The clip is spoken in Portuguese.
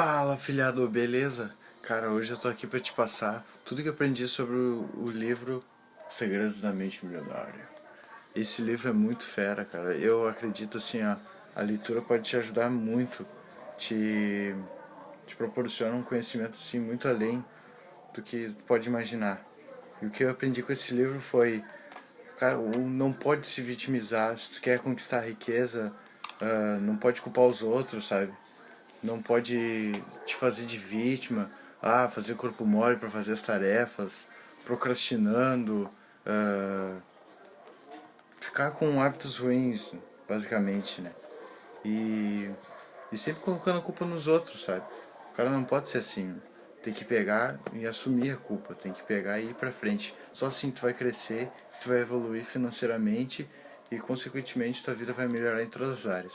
Fala, filhado, beleza? Cara, hoje eu tô aqui pra te passar tudo que eu aprendi sobre o, o livro Segredos da Mente Milionária. Esse livro é muito fera, cara. Eu acredito assim, a, a leitura pode te ajudar muito, te, te proporciona um conhecimento assim muito além do que tu pode imaginar. E o que eu aprendi com esse livro foi, cara, não pode se vitimizar, se tu quer conquistar a riqueza, uh, não pode culpar os outros, sabe? Não pode te fazer de vítima, ah, fazer corpo mole para fazer as tarefas, procrastinando, uh, ficar com hábitos ruins, basicamente, né? E, e sempre colocando a culpa nos outros, sabe? O cara não pode ser assim. Tem que pegar e assumir a culpa, tem que pegar e ir pra frente. Só assim tu vai crescer, tu vai evoluir financeiramente e consequentemente tua vida vai melhorar em todas as áreas.